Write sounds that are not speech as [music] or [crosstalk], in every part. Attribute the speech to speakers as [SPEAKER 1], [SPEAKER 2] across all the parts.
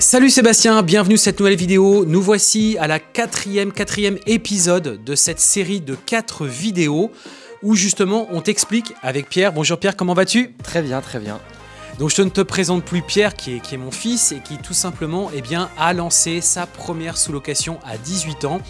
[SPEAKER 1] Salut Sébastien, bienvenue sur cette nouvelle vidéo. Nous voici à la quatrième, quatrième épisode de cette série de quatre vidéos où justement on t'explique avec Pierre. Bonjour Pierre, comment vas-tu?
[SPEAKER 2] Très bien, très bien.
[SPEAKER 1] Donc je ne te présente plus Pierre qui est, qui est mon fils et qui tout simplement eh bien, a lancé sa première sous-location à 18 ans.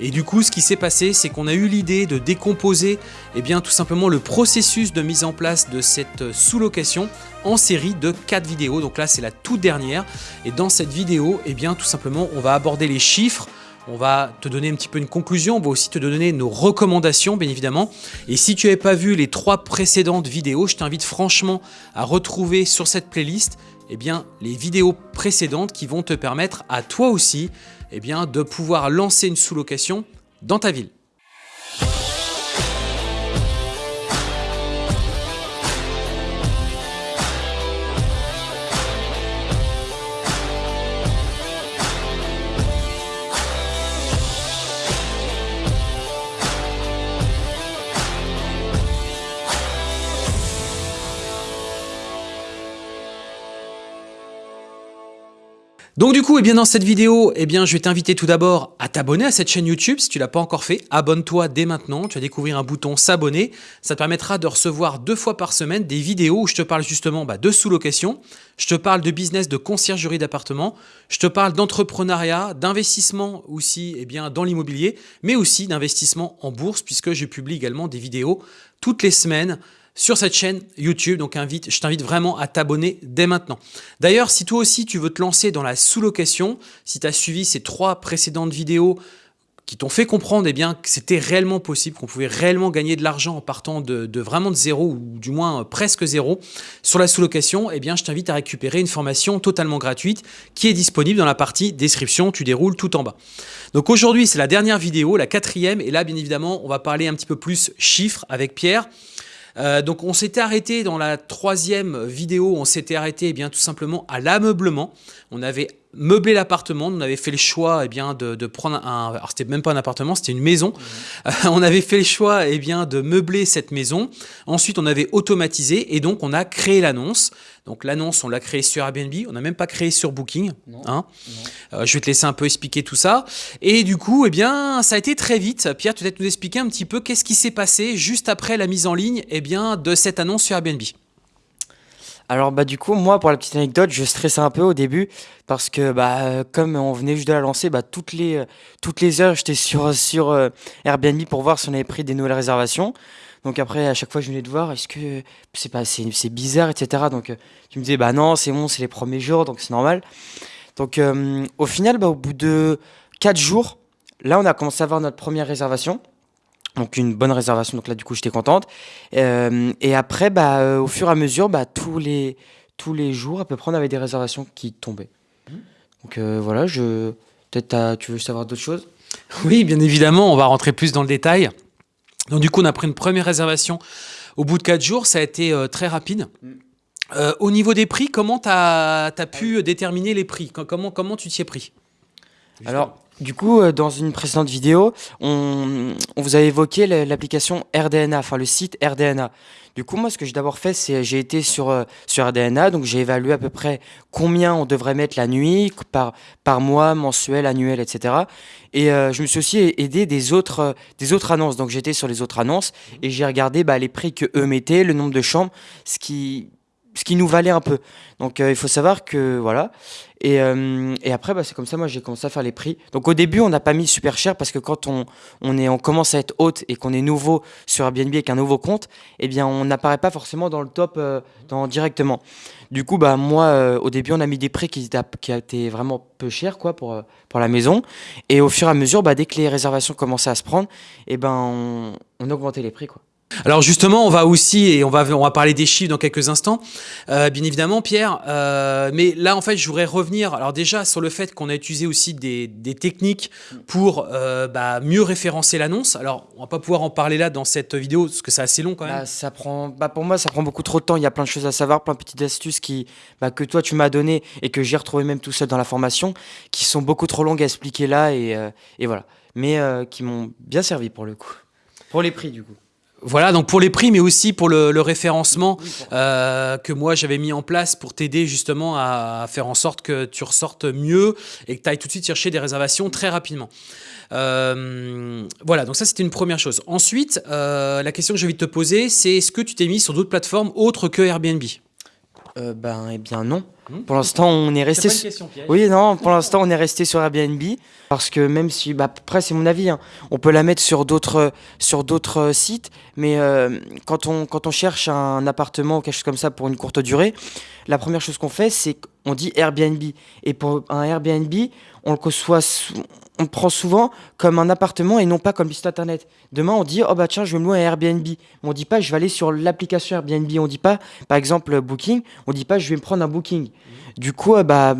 [SPEAKER 1] Et du coup ce qui s'est passé c'est qu'on a eu l'idée de décomposer eh bien, tout simplement le processus de mise en place de cette sous-location en série de 4 vidéos. Donc là c'est la toute dernière et dans cette vidéo eh bien, tout simplement on va aborder les chiffres, on va te donner un petit peu une conclusion, on va aussi te donner nos recommandations bien évidemment. Et si tu n'avais pas vu les trois précédentes vidéos, je t'invite franchement à retrouver sur cette playlist eh bien, les vidéos précédentes qui vont te permettre à toi aussi eh bien, de pouvoir lancer une sous-location dans ta ville. Donc du coup, eh bien dans cette vidéo, eh bien, je vais t'inviter tout d'abord à t'abonner à cette chaîne YouTube si tu l'as pas encore fait. Abonne-toi dès maintenant, tu vas découvrir un bouton s'abonner. Ça te permettra de recevoir deux fois par semaine des vidéos où je te parle justement bah, de sous-location, je te parle de business de conciergerie d'appartement, je te parle d'entrepreneuriat, d'investissement aussi eh bien, dans l'immobilier, mais aussi d'investissement en bourse puisque je publie également des vidéos toutes les semaines sur cette chaîne YouTube. Donc je t'invite vraiment à t'abonner dès maintenant. D'ailleurs, si toi aussi tu veux te lancer dans la sous-location, si tu as suivi ces trois précédentes vidéos qui t'ont fait comprendre eh que c'était réellement possible, qu'on pouvait réellement gagner de l'argent en partant de, vraiment de zéro, ou du moins euh, presque zéro, sur la sous-location, eh je t'invite à récupérer une formation totalement gratuite qui est disponible dans la partie description, tu déroules tout en bas. Donc aujourd'hui, c'est la dernière vidéo, la quatrième, et là, bien évidemment, on va parler un petit peu plus chiffres avec Pierre. Euh, donc on s'était arrêté dans la troisième vidéo, on s'était arrêté eh bien tout simplement à l'ameublement. On avait meublé l'appartement, on avait fait le choix eh bien, de, prendre un... Alors c'était même pas un appartement, c'était une maison. Mmh. Euh, [laughs] on avait fait le choix eh bien, de meubler cette maison. Ensuite on avait automatisé et donc on a créé l'annonce. Donc l'annonce, on l'a créée sur Airbnb, on n'a même pas créé sur Booking. Hein. Euh, je vais te laisser un peu expliquer tout ça. Et du coup, eh bien, ça a été très vite. Pierre, tu vas nous expliquer un petit peu qu'est-ce qui s'est passé juste après la mise en ligne eh bien, de cette annonce sur Airbnb.
[SPEAKER 2] Alors bah du coup moi pour la petite anecdote je stressais un peu au début parce que bah comme on venait juste de la lancer bah toutes les toutes les heures j'étais sur sur euh, Airbnb pour voir si on avait pris des nouvelles réservations. Donc après à chaque fois je venais de voir est-ce que c'est pas c'est bizarre etc donc tu me disais bah non c'est bon c'est les premiers jours donc c'est normal. Donc euh, au final bah au bout de quatre jours là on a commencé à avoir notre première réservation donc une bonne réservation, donc là du coup j'étais contente. Euh, et après, bah, euh, au fur et à mesure, bah, tous, les, tous les jours à peu près on avait des réservations qui tombaient. Donc euh, voilà, je... peut-être tu veux savoir d'autres choses?
[SPEAKER 1] Oui, bien évidemment, on va rentrer plus dans le détail. Donc du coup on a pris une première réservation au bout de 4 jours, ça a été très rapide. au niveau des prix, comment tu as, pu déterminer les prix? Comment, comment tu t'y es pris?
[SPEAKER 2] Alors, du coup, euh, dans une précédente vidéo, on, vous a évoqué l'application RDNA, enfin le site RDNA. Du coup, moi, ce que j'ai d'abord fait, c'est j'ai été sur, euh, sur RDNA, donc j'ai évalué à peu près combien on devrait mettre la nuit, par, par mois, mensuel, annuel, etc. Et euh, je me suis aussi aidé des autres, des autres annonces. Donc j'étais sur les autres annonces et j'ai regardé bah, les prix que eux mettaient, le nombre de chambres, ce qui, ce qui nous valait un peu. Donc il faut savoir que voilà. Et, euh, après, bah, c'est comme ça, moi, j'ai commencé à faire les prix. Donc au début, on n'a pas mis super cher parce que quand on, on, est, on commence à être hôte et qu'on est nouveau sur Airbnb avec un nouveau compte, eh bien, on n'apparaît pas forcément dans le top euh, dans, directement. Du coup, bah, moi, euh, au début, on a mis des prix qui étaient, qui étaient vraiment peu chers quoi, pour, pour la maison. Et au fur et à mesure, bah, dès que les réservations commençaient à se prendre, eh ben, on, on augmentait les prix. Quoi.
[SPEAKER 1] Alors justement, on va aussi, et on va, on va parler des chiffres dans quelques instants, euh, bien évidemment Pierre, euh, mais là en fait je voudrais revenir, alors déjà sur le fait qu'on a utilisé aussi des, techniques pour euh, bah, mieux référencer l'annonce, alors on va pas pouvoir en parler là dans cette vidéo parce que c'est assez long quand même.
[SPEAKER 2] Bah, ça prend, bah, pour moi ça prend beaucoup trop de temps, il y a plein de choses à savoir, plein de petites astuces qui, bah, que toi tu m'as donné et que j'ai retrouvé même tout seul dans la formation, qui sont beaucoup trop longues à expliquer là et, et voilà, mais qui m'ont bien servi pour le coup, pour les prix du coup.
[SPEAKER 1] Voilà, donc pour les prix, mais aussi pour le, référencement euh, que moi j'avais mis en place pour t'aider justement à, faire en sorte que tu ressortes mieux et que tu ailles tout de suite chercher des réservations très rapidement. Euh, voilà, donc ça c'était une première chose. Ensuite, euh, la question que j'ai envie de te poser, c'est est-ce que tu t'es mis sur d'autres plateformes autres que Airbnb?
[SPEAKER 2] Ben, eh bien non. Hmm pour l'instant, on est resté. Oui, non. Pour l'instant, on est resté sur Airbnb parce que même si, bah, après, c'est mon avis. Hein, on peut la mettre sur d'autres sur d'autres sites, mais euh, quand on quand on cherche un appartement ou quelque chose comme ça pour une courte durée, la première chose qu'on fait, c'est qu'on dit Airbnb. Et pour un Airbnb, on le soit on prend souvent comme un appartement et non pas comme site internet. Demain, on dit, oh bah tiens, je vais me louer un Airbnb. On dit pas, je vais aller sur l'application Airbnb. On dit pas, par exemple, Booking. On dit pas, je vais me prendre un Booking. Du coup, euh, bah,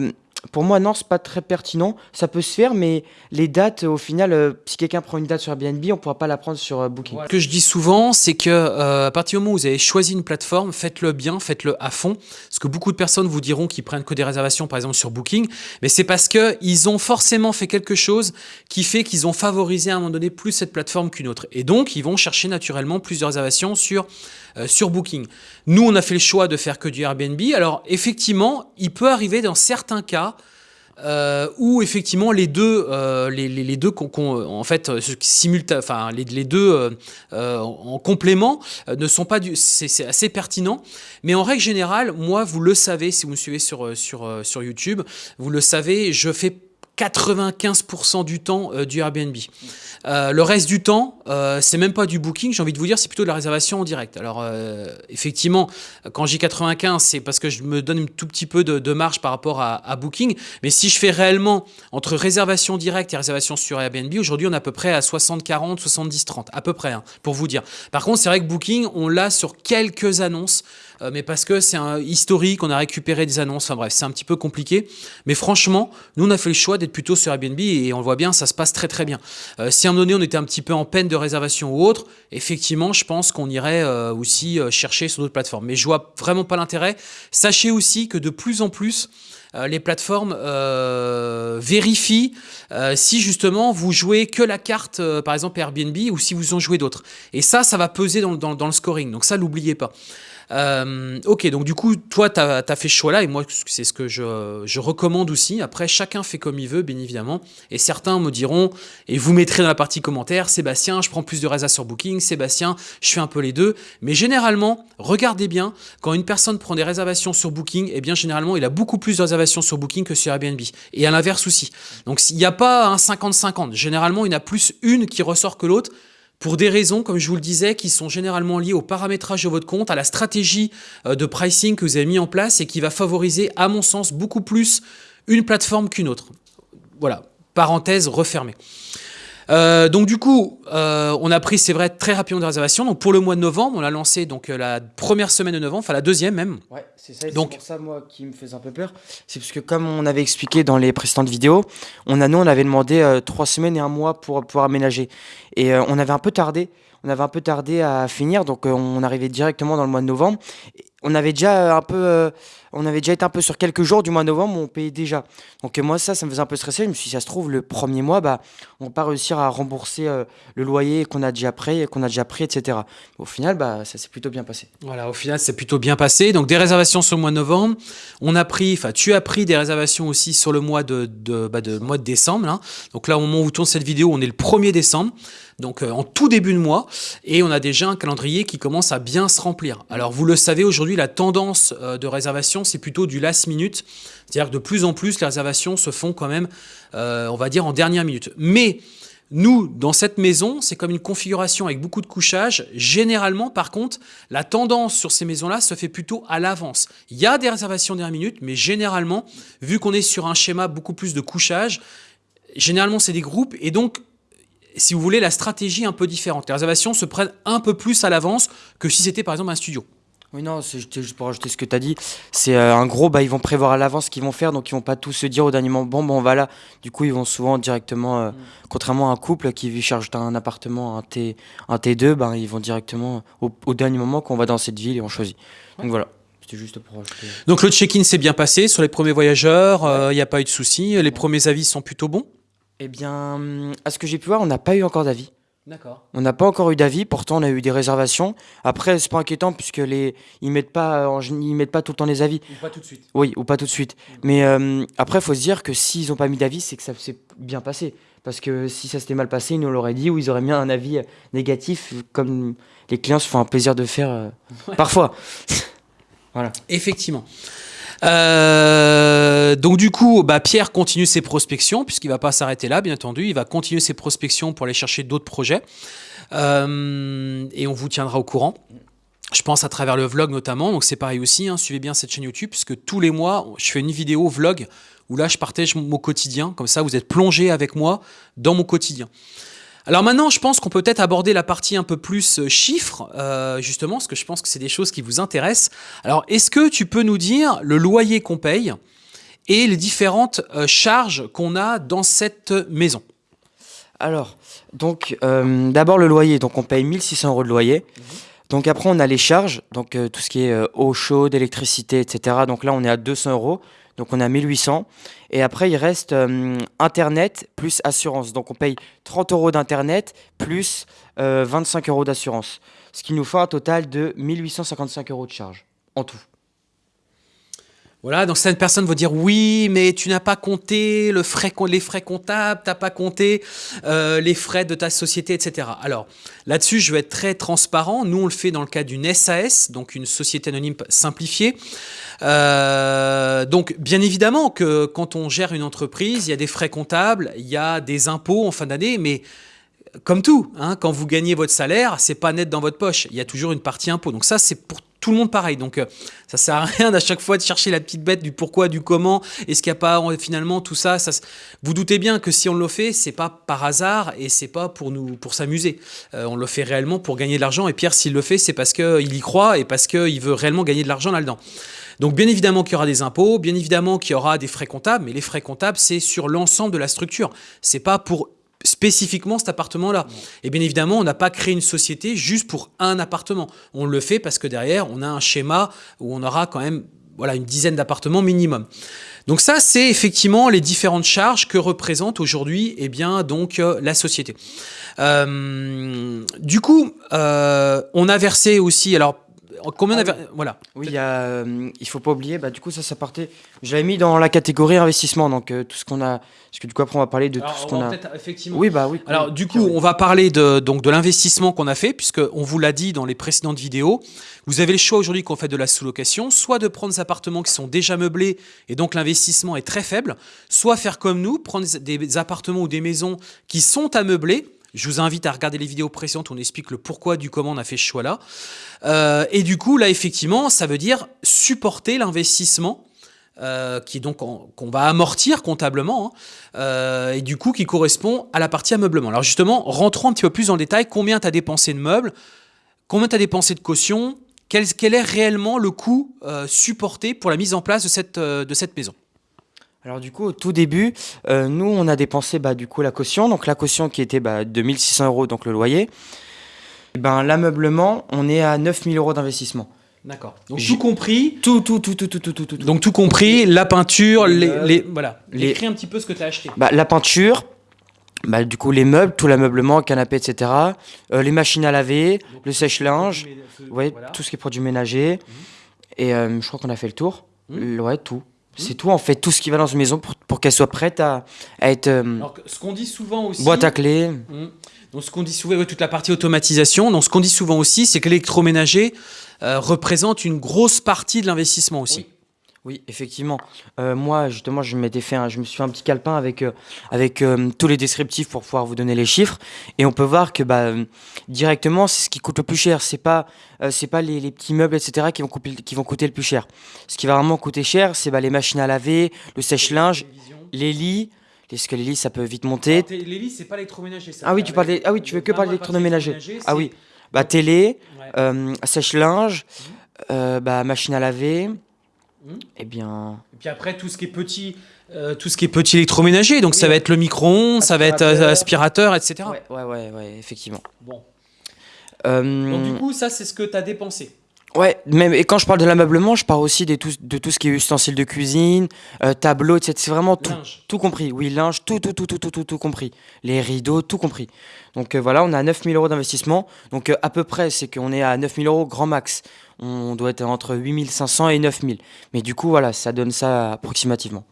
[SPEAKER 2] pour moi, non, c'est pas très pertinent. Ça peut se faire, mais les dates, au final, euh, si quelqu'un prend une date sur Airbnb, on pourra pas la prendre sur euh, Booking.
[SPEAKER 1] Ce que je dis souvent, c'est que à partir du moment où vous avez choisi une plateforme, faites-le bien, faites-le à fond. Parce que beaucoup de personnes vous diront qu'ils prennent que des réservations, par exemple sur Booking, mais c'est parce que ils ont forcément fait quelque chose qui fait qu'ils ont favorisé à un moment donné plus cette plateforme qu'une autre. Et donc, ils vont chercher naturellement plus de réservations sur sur Booking. Nous, on a fait le choix de faire que du Airbnb. Alors, effectivement, il peut arriver dans certains cas euh, où effectivement les deux, euh, les, deux en fait, enfin les, les deux euh, en complément ne sont pas du, c'est assez pertinent. Mais en règle générale, moi, vous le savez, si vous me suivez sur sur sur YouTube, vous le savez, je fais 95% du temps euh, du Airbnb. Euh, le reste du temps, euh, c'est même pas du booking, j'ai envie de vous dire, c'est plutôt de la réservation en direct. Alors effectivement, quand j'ai 95, c'est parce que je me donne un tout petit peu de, marge par rapport à, booking. Mais si je fais réellement entre réservation directe et réservation sur Airbnb, aujourd'hui on est à peu près à 60-40, 70-30, à peu près, hein, pour vous dire. Par contre, c'est vrai que booking, on l'a sur quelques annonces. Euh, mais parce que c'est un historique, on a récupéré des annonces, enfin bref, c'est un petit peu compliqué. Mais franchement, nous, on a fait le choix d'être plutôt sur Airbnb et on le voit bien, ça se passe très très bien. Euh, si à un moment donné, on était un petit peu en peine de réservation ou autre, effectivement, je pense qu'on irait euh, aussi chercher sur d'autres plateformes. Mais je vois vraiment pas l'intérêt. Sachez aussi que de plus en plus, les plateformes vérifient si justement vous jouez que la carte, par exemple Airbnb, ou si vous en jouez d'autres. Et ça, ça va peser dans, dans le scoring. Donc ça, n'oubliez pas. Euh, ok, donc du coup, toi, tu as, fait ce choix-là, et moi, c'est ce que je, je, recommande aussi. Après, chacun fait comme il veut, bien évidemment. Et certains me diront, et vous mettrez dans la partie commentaire, Sébastien, je prends plus de résa sur Booking, Sébastien, je fais un peu les deux. Mais généralement, regardez bien, quand une personne prend des réservations sur Booking, eh bien, généralement, il a beaucoup plus de réservations sur Booking que sur Airbnb. Et à l'inverse aussi. Donc, il n'y a pas un 50-50. Généralement, il y en a plus une qui ressort que l'autre pour des raisons, comme je vous le disais, qui sont généralement liées au paramétrage de votre compte, à la stratégie euh, de pricing que vous avez mis en place et qui va favoriser, à mon sens, beaucoup plus une plateforme qu'une autre. Voilà, parenthèse refermée. Euh, donc du coup, euh, on a pris, c'est vrai, très rapidement des réservations. Donc pour le mois de novembre, on a lancé donc la première semaine de novembre, enfin la deuxième même.
[SPEAKER 2] Ouais, c'est ça. Donc pour ça moi qui me faisait un peu peur, c'est parce que comme on avait expliqué dans les précédentes vidéos, on a nous on avait demandé trois semaines et un mois pour pouvoir aménager, et on avait un peu tardé. On avait un peu tardé à finir, donc on arrivait directement dans le mois de novembre on avait déjà un peu, euh, on avait déjà été un peu sur quelques jours du mois de novembre on payait déjà. Donc moi ça, ça me faisait un peu stresser. Je me suis dit, ça se trouve le premier mois, bah, on va pas réussir à rembourser euh, le loyer qu'on a déjà pris, qu'on a déjà pris, etc. Au final, bah, ça s'est plutôt bien passé.
[SPEAKER 1] Voilà, au final, c'est plutôt bien passé. Donc des réservations sur le mois de novembre. On a pris, enfin, tu as pris des réservations aussi sur le mois de, de, bah, de mois de décembre. Hein. Donc là, au moment où tourne cette vidéo, on est le 1er décembre donc euh, en tout début de mois, et on a déjà un calendrier qui commence à bien se remplir. Alors vous le savez, aujourd'hui, la tendance euh, de réservation, c'est plutôt du last minute, c'est-à-dire que de plus en plus, les réservations se font quand même, euh, on va dire, en dernière minute. Mais nous, dans cette maison, c'est comme une configuration avec beaucoup de couchage. Généralement, par contre, la tendance sur ces maisons-là se fait plutôt à l'avance. Il y a des réservations dernière minute, mais généralement, vu qu'on est sur un schéma beaucoup plus de couchage, généralement, c'est des groupes. Et donc, si vous voulez, la stratégie est un peu différente. Les réservations se prennent un peu plus à l'avance que si c'était par exemple un studio.
[SPEAKER 2] Oui, non, c'est juste pour rajouter ce que tu as dit. C'est euh, un gros, bah, ils vont prévoir à l'avance ce qu'ils vont faire, donc ils vont pas tous se dire au dernier moment, bon, bon, on va là. Du coup, ils vont souvent directement, euh, mm. contrairement à un couple qui cherche un appartement, un, T, un T2, ben, ils vont directement au, dernier moment qu'on va dans cette ville et on choisit. Donc voilà. C'était juste pour.
[SPEAKER 1] Donc le check-in s'est bien passé sur les premiers voyageurs, il n'y euh, a pas eu de soucis, les premiers avis sont plutôt bons
[SPEAKER 2] eh bien, à ce que j'ai pu voir, on n'a pas eu encore d'avis.
[SPEAKER 1] D'accord.
[SPEAKER 2] On n'a pas encore eu d'avis, pourtant on a eu des réservations. Après, c'est pas inquiétant puisque les ils mettent pas en gé- ils mettent pas tout le temps les avis.
[SPEAKER 1] Ou pas tout de suite.
[SPEAKER 2] Oui, ou pas tout de suite. Mais euh, après, il faut se dire que s'ils n'ont pas mis d'avis, c'est que ça s'est bien passé. Parce que si ça s'était mal passé, ils nous l'auraient dit ou ils auraient mis un avis euh, négatif, comme les clients se font un plaisir de faire euh, parfois. [laughs]
[SPEAKER 1] Effectivement. Euh, donc du coup, bah, Pierre continue ses prospections, puisqu'il va pas s'arrêter là, bien entendu. Il va continuer ses prospections pour aller chercher d'autres projets. Euh, et on vous tiendra au courant. Je pense à travers le vlog notamment, donc c'est pareil aussi, hein, suivez bien cette chaîne YouTube, puisque tous les mois, je fais une vidéo vlog où là, je partage mon quotidien, comme ça, vous êtes plongé avec moi dans mon quotidien. Alors maintenant, je pense qu'on peut peut-être aborder la partie un peu plus euh, chiffres, euh, justement, parce que je pense que c'est des choses qui vous intéressent. Alors, est-ce que tu peux nous dire le loyer qu'on paye et les différentes euh, charges qu'on a dans cette maison?
[SPEAKER 2] Alors, donc euh, d'abord le loyer, donc on paye 1600 euros de loyer. Donc après on a les charges, donc euh, tout ce qui est euh, eau chaude, électricité, etc. Donc là on est à 200 euros, donc on a 1800. Et après il reste euh, internet plus assurance, donc on paye 30 euros d'internet plus euh, 25 euros d'assurance, ce qui nous fait un total de 1855 euros de charge en tout.
[SPEAKER 1] Voilà, donc certaines personnes vont dire oui, mais tu n'as pas compté les frais comptables, tu n'as pas compté euh, les frais de ta société, etc. Alors là-dessus, je vais être très transparent. Nous, on le fait dans le cadre d'une SAS, donc une société anonyme simplifiée. Euh, donc bien évidemment que quand on gère une entreprise, il y a des frais comptables, il y a des impôts en fin d'année, mais comme tout, hein, quand vous gagnez votre salaire, c'est pas net dans votre poche. Il y a toujours une partie impôt. Donc ça, c'est pour tout le monde pareil. Donc euh, ça sert à rien à chaque fois de chercher la petite bête du pourquoi, du comment. Est-ce qu'il n'y a pas finalement tout ça, ça Vous doutez bien que si on le fait, c'est pas par hasard et c'est pas pour nous pour s'amuser. Euh, on le fait réellement pour gagner de l'argent. Et Pierre, s'il le fait, c'est parce qu'il y croit et parce qu'il veut réellement gagner de l'argent là-dedans. Donc bien évidemment qu'il y aura des impôts, bien évidemment qu'il y aura des frais comptables, mais les frais comptables, c'est sur l'ensemble de la structure. C'est pas pour spécifiquement cet appartement-là. Et bien évidemment, on n'a pas créé une société juste pour un appartement. On le fait parce que derrière, on a un schéma où on aura quand même voilà, une dizaine d'appartements minimum. Donc ça, c'est effectivement les différentes charges que représente aujourd'hui eh bien, donc, euh, la société. Euh, du coup, euh, on a versé aussi... Alors, combien on a
[SPEAKER 2] Ah
[SPEAKER 1] Voilà.
[SPEAKER 2] Oui, il y a, euh, il faut pas oublier, bah, du coup, ça, ça partait. Je l'avais mis dans la catégorie investissement, donc euh, tout ce qu'on a. Parce que du coup, après, on va parler de tout ce qu'on a.
[SPEAKER 1] effectivement
[SPEAKER 2] Oui, bah oui.
[SPEAKER 1] Alors
[SPEAKER 2] oui,
[SPEAKER 1] du coup,
[SPEAKER 2] oui.
[SPEAKER 1] on va parler de, donc, de l'investissement qu'on a fait, puisque on vous l'a dit dans les précédentes vidéos. Vous avez le choix aujourd'hui qu'on fait de la sous-location, soit de prendre des appartements qui sont déjà meublés, et donc l'investissement est très faible, soit faire comme nous, prendre des appartements ou des maisons qui sont à meubler. Je vous invite à regarder les vidéos précédentes où on explique le pourquoi du comment on a fait ce choix-là. Euh, et du coup, là, effectivement, ça veut dire supporter l'investissement euh, donc qu'on va amortir comptablement, hein, euh, et du coup qui correspond à la partie ameublement. Alors justement, rentrons un petit peu plus dans le détail. Combien tu as dépensé de meubles? Combien tu as dépensé de caution quel, est réellement le coût supporté pour la mise en place de cette maison?
[SPEAKER 2] Alors, du coup, au tout début, euh, nous, on a dépensé bah, du coup la caution. Donc, la caution qui était bah, de 1600 euros, donc le loyer. Et ben, l'ameublement, on est à 9000 euros d'investissement.
[SPEAKER 1] D'accord. Donc tout compris.
[SPEAKER 2] Tout, tout, tout, tout, tout, tout, tout, tout.
[SPEAKER 1] Donc tout compris, la peinture,
[SPEAKER 2] Les
[SPEAKER 1] les, voilà.
[SPEAKER 2] les-
[SPEAKER 1] Écris un petit peu ce que tu as acheté.
[SPEAKER 2] Bah, la peinture, bah, du coup, les meubles, tout l'ameublement, canapé, etc. Euh, les machines à laver, le sèche-linge, ouais,
[SPEAKER 1] Voilà.
[SPEAKER 2] tout ce qui est produits ménagers. Et euh, je crois qu'on a fait le tour.
[SPEAKER 1] Mhm.
[SPEAKER 2] Le- Ouais, tout. C'est tout, en fait, tout ce qui va dans une maison pour, pour qu'elle soit prête à, à être euh,
[SPEAKER 1] Alors que ce qu'on dit souvent aussi.
[SPEAKER 2] boîte à clés.
[SPEAKER 1] Mm. Donc ce qu'on dit souvent, ouais, toute la partie automatisation. Donc ce qu'on dit souvent aussi, c'est que l'électroménager euh, représente une grosse partie de l'investissement aussi.
[SPEAKER 2] Oui, effectivement. Euh, moi, justement, je m'étais fait, un- je me suis fait un petit calepin avec euh, avec euh, tous les descriptifs pour pouvoir vous donner les chiffres, et on peut voir que bah directement, c'est ce qui coûte le plus cher. C'est pas c'est pas les, les petits meubles, etc. qui vont couper, qui vont coûter le plus cher. Ce qui va vraiment coûter cher, c'est bah, les machines à laver, le sèche-linge, les lits. Parce que les lits, ça peut vite monter.
[SPEAKER 1] Les lits, c'est pas l'électroménager. ça.
[SPEAKER 2] Ah oui, tu parles des- ah oui, tu veux que parler d'électroménager. Ah oui. Bah télé,
[SPEAKER 1] Ouais.
[SPEAKER 2] sèche-linge, euh, bah machine à laver. Eh bien.
[SPEAKER 1] Et puis après, tout ce qui est petit, euh, tout ce qui est petit électroménager. Donc
[SPEAKER 2] Oui,
[SPEAKER 1] ça va être le micro-ondes, ça va être euh, aspirateur, etc.
[SPEAKER 2] Ouais, ouais, ouais, ouais, effectivement.
[SPEAKER 1] Bon.
[SPEAKER 2] Euh,
[SPEAKER 1] Donc du coup, ça, c'est ce que tu as dépensé.
[SPEAKER 2] Ouais, même et quand je parle de l'ameublement, je parle aussi des tout de tout ce qui est ustensiles de cuisine, heu, tableaux et c'est vraiment tout
[SPEAKER 1] Linge.
[SPEAKER 2] tout compris. Oui, linge, tout, tout, tout, tout, tout, tout, tout compris. Les rideaux, tout compris. Donc, heu, voilà, on a 9 000 € d'investissement. Donc, heu, à peu près, c'est qu'on est à 9 000 € grand max. On doit être entre 8 500 et 9 000. Mais du coup, voilà, ça donne ça approximativement.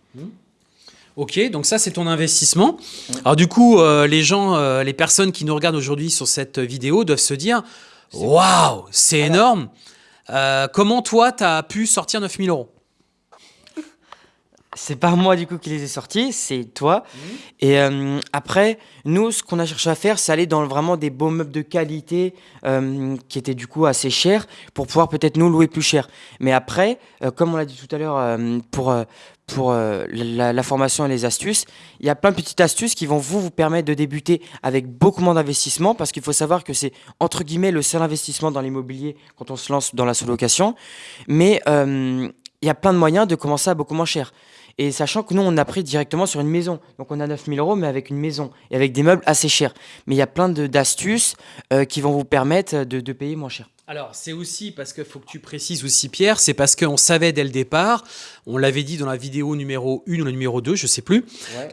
[SPEAKER 1] Ok, donc ça c'est ton investissement. Alors du coup, euh, les gens, euh, les personnes qui nous regardent aujourd'hui sur cette vidéo doivent se dire Waouh, c'est énorme Euh, Comment toi, tu as pu sortir 9000 euros?
[SPEAKER 2] C'est pas moi du coup qui les ai sortis, c'est toi. Et euh, après, nous, ce qu'on a cherché à faire, c'est aller dans vraiment des beaux meubles de qualité euh, qui étaient du coup assez chers pour pouvoir peut-être nous louer plus cher. Mais après, euh, comme on l'a dit tout à l'heure, pour, pour euh, la, formation et les astuces, il y a plein de petites astuces qui vont vous, vous permettre de débuter avec beaucoup moins d'investissement parce qu'il faut savoir que c'est entre guillemets le seul investissement dans l'immobilier quand on se lance dans la sous-location. Mais euh, il y a plein de moyens de commencer à beaucoup moins cher. Et sachant que nous, on a pris directement sur une maison. Donc on a 9000 euros, mais avec une maison et avec des meubles assez chers. Mais il y a plein d'astuces euh, qui vont vous permettre de, de payer moins cher.
[SPEAKER 1] Alors, c'est aussi parce qu'il faut que tu précises aussi, Pierre, c'est parce qu'on savait dès le départ, on l'avait dit dans la vidéo numéro 1 ou la numéro 2, je sais plus,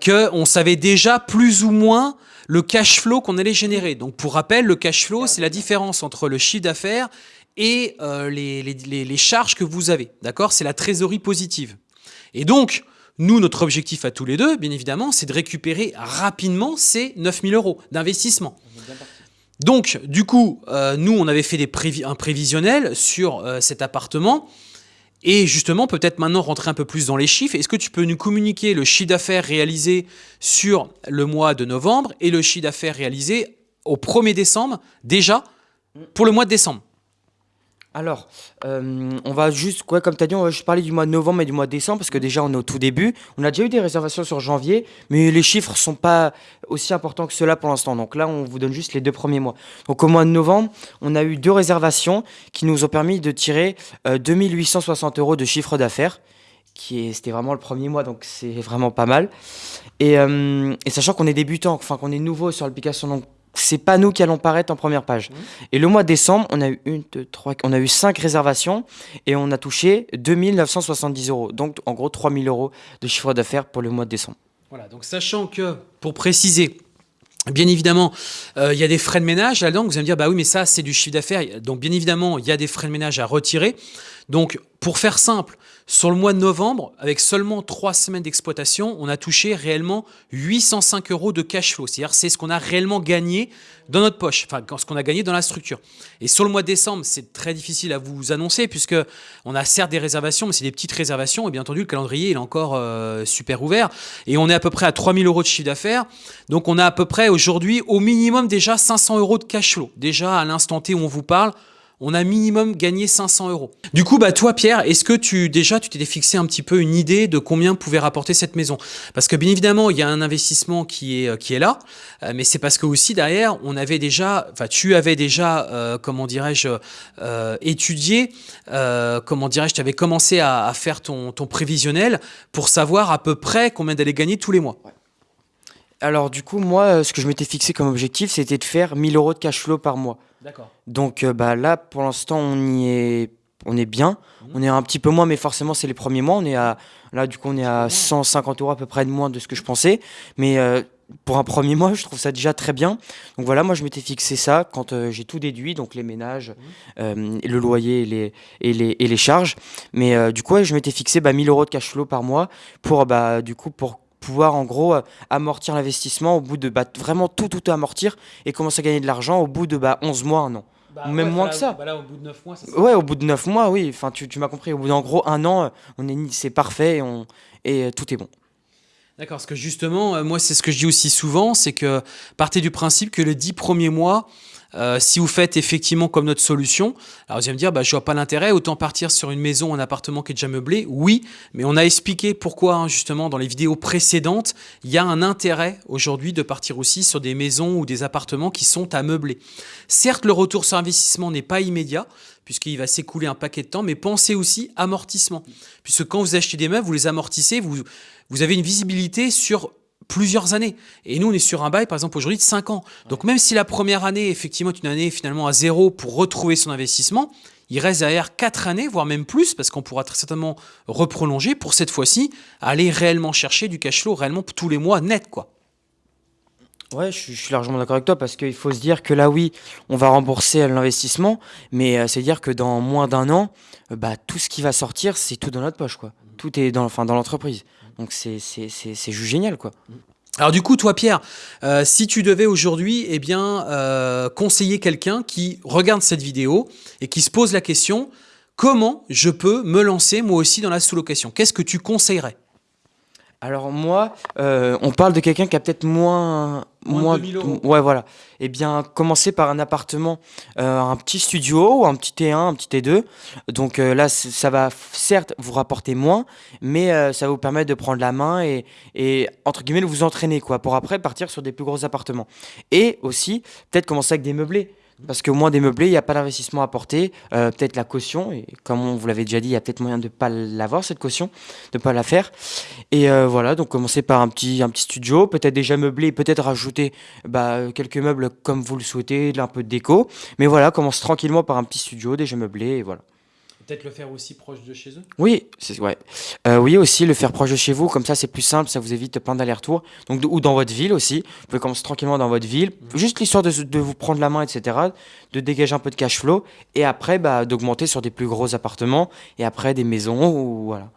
[SPEAKER 1] qu'on savait déjà plus ou moins le cash flow qu'on allait générer. Donc, pour rappel, le cash flow, c'est la différence entre le chiffre d'affaires et euh, les, les- les- les charges que vous avez. D'accord? C'est la trésorerie positive. Et donc, nous, notre objectif à tous les deux, bien évidemment, c'est de récupérer rapidement ces 9000 euros d'investissement. Donc, du coup, euh, nous, on avait fait des un prévisionnel sur euh, cet appartement. Et justement, peut-être maintenant rentrer un peu plus dans les chiffres. Est-ce que tu peux nous communiquer le chiffre d'affaires réalisé sur le mois de novembre et le chiffre d'affaires réalisé au 1er décembre, déjà, pour le mois de décembre?
[SPEAKER 2] Alors, euh, on va juste, comme tu as dit, juste parler du mois de novembre et du mois de décembre parce que déjà on est au tout début. On a déjà eu des réservations sur janvier, mais les chiffres sont pas aussi importants que cela pour l'instant. Donc là, on vous donne juste les deux premiers mois. Donc au mois de novembre, on a eu deux réservations qui nous ont permis de tirer euh, 2860 euros de chiffre d'affaires. Qui c'était vraiment le premier mois, donc c'est vraiment pas mal. Et, euh, sachant qu'on est débutant, enfin qu'on est nouveau sur l'application, c'est pas nous qui allons paraître en première page. Et le mois de décembre, on a eu une, deux, trois, on a eu cinq réservations et on a touché 2970 euros. Donc en gros 3000 euros de chiffre d'affaires pour le mois de décembre.
[SPEAKER 1] Voilà, donc sachant que, pour préciser, bien évidemment, euh, il y a des frais de ménage là-dedans, vous allez me dire, bah oui, mais ça, c'est du chiffre d'affaires. Donc, bien évidemment, il y a des frais de ménage à retirer. Donc, pour faire simple, sur le mois de novembre, avec seulement trois semaines d'exploitation, on a touché réellement 805 euros de cash flow. C'est-à-dire, c'est ce qu'on a réellement gagné dans notre poche, enfin, ce qu'on a gagné dans la structure. Et sur le mois de décembre, c'est très difficile à vous annoncer, puisque on a certes des réservations, mais c'est des petites réservations. Et bien entendu, le calendrier, est encore euh, super ouvert. Et on est à peu près à 3000 euros de chiffre d'affaires. Donc, on a à peu près aujourd'hui, au minimum, déjà 500 euros de cash flow. Déjà, à l'instant T où on vous parle, on a minimum gagné 500 euros. Du coup, bah toi, Pierre, est-ce que tu déjà tu t'étais fixé un petit peu une idée de combien pouvait rapporter cette maison? Parce que bien évidemment, il y a un investissement qui est euh, qui est là, euh, mais c'est parce que aussi derrière, on avait déjà, enfin, tu avais déjà, euh, comment dirais-je, euh, étudié, euh, comment dirais-je, tu avais commencé à, à faire ton, ton prévisionnel pour savoir à peu près combien d'aller gagner tous les mois.
[SPEAKER 2] Alors du coup, moi, euh, ce que je m'étais fixé comme objectif, c'était de faire 1000 euros de cash flow par mois.
[SPEAKER 1] D'accord.
[SPEAKER 2] Donc euh, bah, là, pour l'instant, on y est, on est bien. On est un petit peu moins, mais forcément, c'est les premiers mois. On est à, là, du coup, on est à 150 euros à peu près de moins de ce que je pensais. Mais euh, pour un premier [laughs] mois, je trouve ça déjà très bien. Donc voilà, moi, je m'étais fixé ça quand euh, j'ai tout déduit, donc les ménages, euh, le loyer et les, et les, et les charges. Mais du coup, ouais, je m'étais fixé bah, 1000 euros de cash flow par mois pour, bah, du coup, pour pouvoir en gros euh, amortir l'investissement au bout de bah, vraiment tout tout amortir et commencer à gagner de l'argent au bout de bah, 11 mois un an. Même moins que ça.
[SPEAKER 1] Bah là, au bout de 9 mois, ça
[SPEAKER 2] Ouais, au bout de 9 mois, oui. Enfin, tu, tu m'as compris. Au bout d'en gros un an, euh, on est, c'est parfait et, on, et euh, tout est bon.
[SPEAKER 1] D'accord, parce que justement, euh, moi, c'est ce que je dis aussi souvent, c'est que partez du principe que les 10 premiers mois, euh, si vous faites effectivement comme notre solution, alors vous allez me dire, bah, je vois pas l'intérêt, autant partir sur une maison, un appartement qui est déjà meublé. Oui, mais on a expliqué pourquoi, hein, justement, dans les vidéos précédentes, il y a un intérêt aujourd'hui de partir aussi sur des maisons ou des appartements qui sont à meubler. Certes, le retour sur investissement n'est pas immédiat, puisqu'il va s'écouler un paquet de temps, mais pensez aussi amortissement. Puisque quand vous achetez des meubles, vous les amortissez, vous, vous avez une visibilité sur plusieurs années. Et nous, on est sur un bail, par exemple, aujourd'hui de 5 ans. Donc même si la première année, effectivement, est une année finalement à zéro pour retrouver son investissement, il reste derrière 4 années, voire même plus, parce qu'on pourra très certainement reprolonger pour cette fois-ci aller réellement chercher du cash flow réellement tous les mois net. quoi.
[SPEAKER 2] Ouais, je suis, largement d'accord avec toi parce qu'il faut se dire que là, oui, on va rembourser l'investissement, mais euh, c'est dire que dans moins d'un an, euh, bah, tout ce qui va sortir, c'est tout dans notre poche, quoi. Tout est dans, enfin, dans l'entreprise. Donc c'est juste génial, quoi.
[SPEAKER 1] Alors du coup, toi Pierre, euh, si tu devais aujourd'hui eh bien, conseiller quelqu'un qui regarde cette vidéo et qui se pose la question, comment je peux me lancer moi aussi dans la sous-location? Qu'est-ce que tu conseillerais?
[SPEAKER 2] Alors moi, euh, on parle de quelqu'un qui a peut-être moins...
[SPEAKER 1] Moins, de 2000 euros.
[SPEAKER 2] Ouais, voilà. Eh bien, commencer par un appartement, euh, un petit studio, ou un petit T1, un petit T2. Donc euh, là, ça va certes vous rapporter moins, mais ça va vous permettre de prendre la main et, et, entre guillemets, de vous entraîner, quoi, pour après partir sur des plus gros appartements. Et aussi, peut-être commencer avec des meublés. Parce qu'au moins des meublés, il n'y a pas d'investissement à porter, euh, peut-être la caution, et comme vous l'avait déjà dit, il y a peut-être moyen de ne pas l'avoir, cette caution, de ne pas la faire. Et euh, voilà, donc commencer par un petit, un petit studio, peut-être déjà meublé, peut-être rajouter bah, quelques meubles comme vous le souhaitez, un peu de déco. Mais voilà, commence tranquillement par un petit studio, déjà meublé, et voilà.
[SPEAKER 1] Peut-être le faire aussi proche de chez eux
[SPEAKER 2] Oui, ouais. Euh, oui, aussi le faire proche de chez vous, comme ça c'est plus simple, ça vous évite plein d'allers-retours. Donc, ou dans votre ville aussi, vous pouvez commencer tranquillement dans votre ville, mhm. juste l'histoire de, vous prendre la main, etc., de dégager un peu de cash flow, et après bah, d'augmenter sur des plus gros appartements, et après des maisons, ou voilà.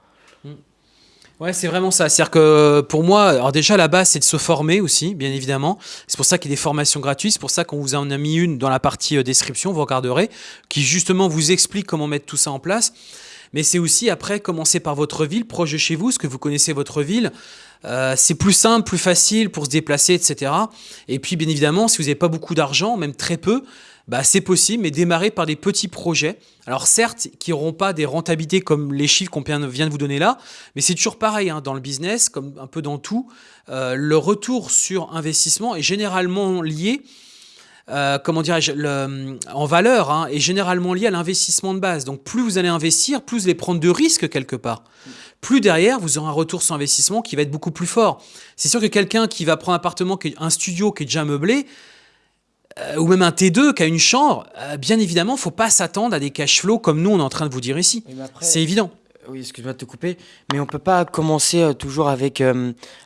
[SPEAKER 1] Ouais, c'est vraiment ça. C'est-à-dire que pour moi, alors déjà la base, c'est de se former aussi, bien évidemment. C'est pour ça qu'il y a des formations gratuites. C'est pour ça qu'on vous en a mis une dans la partie euh, description, vous regarderez, qui justement vous explique comment mettre tout ça en place. Mais c'est aussi après commencer par votre ville, proche de chez vous, ce que vous connaissez votre ville. Euh, c'est plus simple, plus facile pour se déplacer, etc. Et puis, bien évidemment, si vous n'avez pas beaucoup d'argent, même très peu, bah, c'est possible, mais démarrer par des petits projets. Alors certes, qui n'auront pas des rentabilités comme les chiffres qu'on vient de vous donner là, mais c'est toujours pareil hein, dans le business, comme un peu dans tout. Euh, le retour sur investissement est généralement lié euh, comment dirais-je, en valeur hein, est généralement lié à l'investissement de base. Donc plus vous allez investir, plus vous allez prendre de risques quelque part. Plus derrière, vous aurez un retour sur investissement qui va être beaucoup plus fort. C'est sûr que quelqu'un qui va prendre un appartement, un studio qui est déjà meublé, euh, ou même un T2 qui a une chambre, euh, bien évidemment, il ne faut pas s'attendre à des cash flows comme nous, on est en train de vous dire ici. C'est évident.
[SPEAKER 2] Euh, oui, excuse-moi de te couper, mais on ne peut pas commencer toujours avec,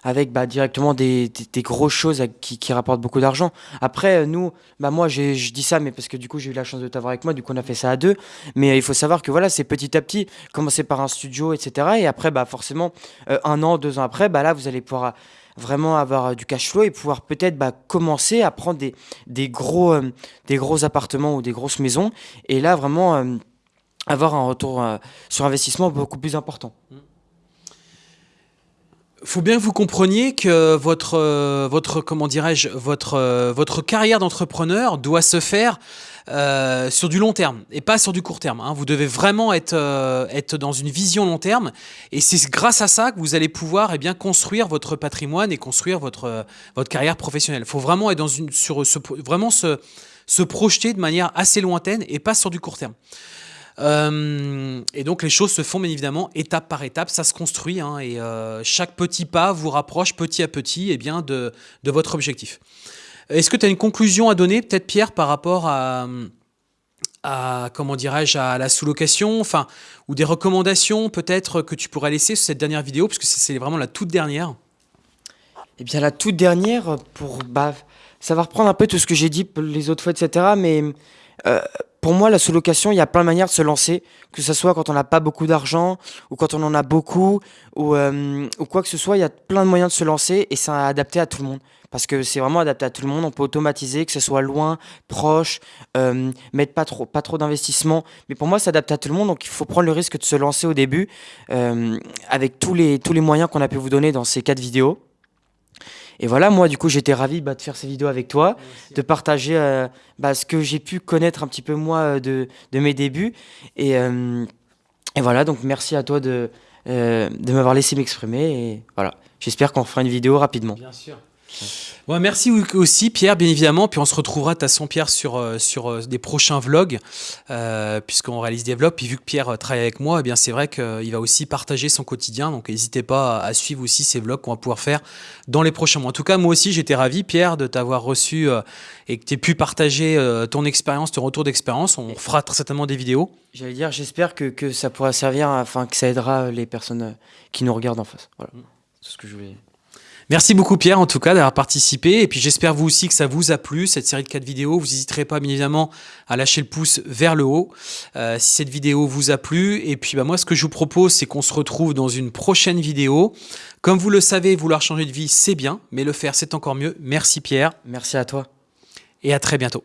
[SPEAKER 2] avec bah, directement des, des, grosses choses qui, qui rapportent beaucoup d'argent. Après, nous, bah, moi, je dis ça, mais parce que du coup, j'ai eu la chance de t'avoir avec moi, du coup, on a fait ça à deux. Mais il faut savoir que voilà, c'est petit à petit, commencer par un studio, etc. Et après, bah, forcément, un an, deux ans après, bah, là, vous allez pouvoir vraiment avoir euh, du cash flow et pouvoir peut-être bah, commencer à prendre des, gros, euh, des gros appartements ou des grosses maisons et là vraiment euh, avoir un retour sur investissement beaucoup plus important.
[SPEAKER 1] Il faut bien que vous compreniez que votre, votre comment dirais-je, votre, votre carrière d'entrepreneur doit se faire euh, sur du long terme et pas sur du court terme. Hein. Vous devez vraiment être, euh, être dans une vision long terme et c'est grâce à ça que vous allez pouvoir eh bien, construire votre patrimoine et construire votre, votre carrière professionnelle. Il faut vraiment être dans une, sur, vraiment se, se projeter de manière assez lointaine et pas sur du court terme. Euh, et donc les choses se font bien évidemment étape par étape, ça se construit hein, et chaque petit pas vous rapproche petit à petit eh bien, de, de votre objectif. Est-ce que tu as une conclusion à donner, peut-être Pierre, par rapport à, comment dirais-je, à la sous-location, enfin, ou des recommandations peut-être que tu pourrais laisser sur cette dernière vidéo, parce que c'est vraiment la toute dernière?
[SPEAKER 2] Eh bien, la toute dernière, pour, bah, ça va reprendre un peu tout ce que j'ai dit les autres fois, etc., mais euh, pour moi, la sous-location, il y a plein de manières de se lancer, que ce soit quand on n'a pas beaucoup d'argent, ou quand on en a beaucoup, ou, euh, ou quoi que ce soit, il y a plein de moyens de se lancer, et c'est adapté à tout le monde parce que c'est vraiment adapté à tout le monde. On peut automatiser, que ce soit loin, proche, euh, mettre pas trop, pas trop d'investissement. Mais pour moi, c'est adapté à tout le monde, donc il faut prendre le risque de se lancer au début euh, avec tous les, tous les moyens qu'on a pu vous donner dans ces quatre vidéos. Et voilà, moi, du coup, j'étais ravi bah, de faire ces vidéos avec toi, de partager euh, bah, ce que j'ai pu connaître un petit peu, moi, de, de mes débuts. Et, et, voilà, donc merci à toi de, de m'avoir laissé m'exprimer. Et voilà, j'espère qu'on fera une vidéo rapidement.
[SPEAKER 1] Bien sûr. Ouais, merci aussi Pierre, bien évidemment. Puis on se retrouvera, de toute Pierre, sur, euh, sur euh, des prochains vlogs, euh, puisqu'on réalise des vlogs. Puis vu que Pierre travaille avec moi, eh bien c'est vrai qu'il va aussi partager son quotidien. Donc n'hésitez pas à suivre aussi ces vlogs qu'on va pouvoir faire dans les prochains mois. En tout cas, moi aussi, j'étais ravi, Pierre, de t'avoir reçu et que tu aies pu partager ton expérience, ton retour d'expérience. On fera très certainement des vidéos.
[SPEAKER 2] J'allais dire, j'espère que, que, ça pourra servir, enfin que ça aidera les personnes qui nous regardent en face. Voilà, mm. c'est ce que je voulais
[SPEAKER 1] Merci beaucoup Pierre en tout cas d'avoir participé et puis j'espère vous aussi que ça vous a plu cette série de 4 vidéos. Vous n'hésiterez pas bien évidemment à lâcher le pouce vers le haut euh, si cette vidéo vous a plu et puis bah, moi ce que je vous propose c'est qu'on se retrouve dans une prochaine vidéo. Comme vous le savez vouloir changer de vie c'est bien mais le faire c'est encore mieux. Merci Pierre.
[SPEAKER 2] Merci à toi.
[SPEAKER 1] Et à très bientôt.